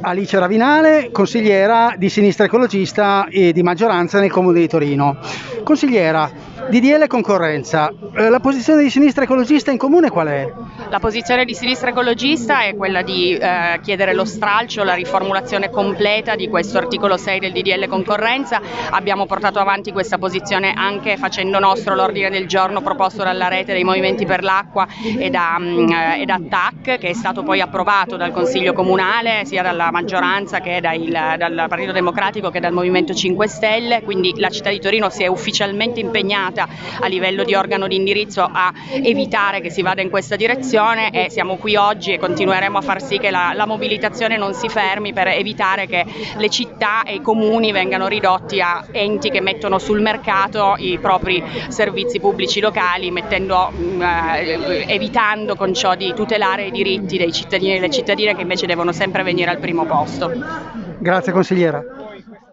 Alice Ravinale, consigliera di sinistra ecologista e di maggioranza nel Comune di Torino. Consigliera, DDL concorrenza, eh, la posizione di sinistra ecologista in comune qual è? La posizione di sinistra ecologista è quella di eh, chiedere lo stralcio, la riformulazione completa di questo articolo 6 del DDL concorrenza. Abbiamo portato avanti questa posizione anche facendo nostro l'ordine del giorno proposto dalla rete dei movimenti per l'acqua e da, mm, eh, e da TAC che è stato poi approvato dal Consiglio Comunale sia dalla maggioranza che dal, dal Partito Democratico che dal Movimento 5 Stelle, quindi la città di Torino si è ufficialmente impegnata a livello di organo di indirizzo a evitare che si vada in questa direzione e siamo qui oggi e continueremo a far sì che la, la mobilitazione non si fermi per evitare che le città e i comuni vengano ridotti a enti che mettono sul mercato i propri servizi pubblici locali, mettendo, eh, evitando con ciò di tutelare i diritti dei cittadini e delle cittadine che invece devono sempre venire al primo posto. Grazie consigliera.